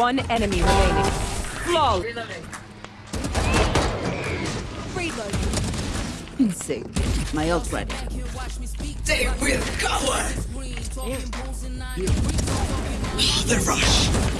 One enemy remaining. Flawless. Reloading. Insane. My ult ready. They will cover! The rush!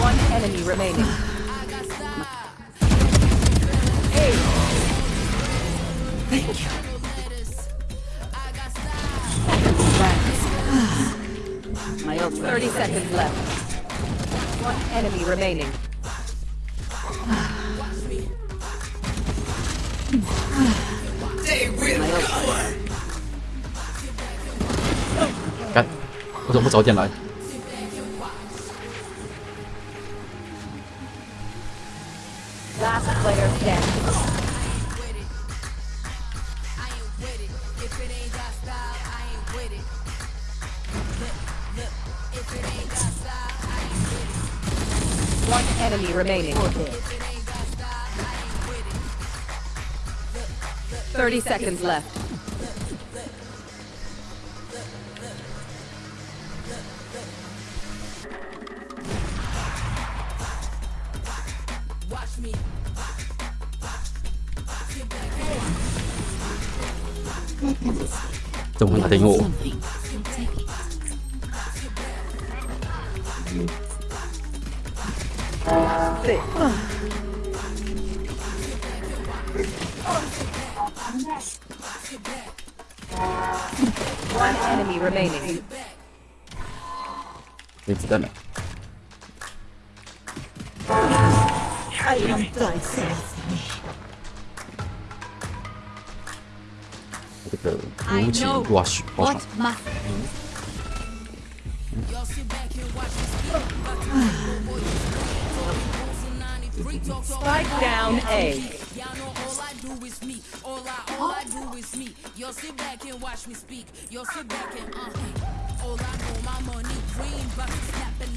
One enemy remaining. Thank you. My ult ready. 30 seconds left. One enemy remaining. They will My ult cover! ready. 干，我怎么不早点来？ Last player standing. One enemy remaining. Thirty seconds left. Something. 怎么会打得赢我？ One enemy remaining. 没子弹了。 I am thyself. 这个无情哇许爆场 What，must Spike down A. resource? Watch me.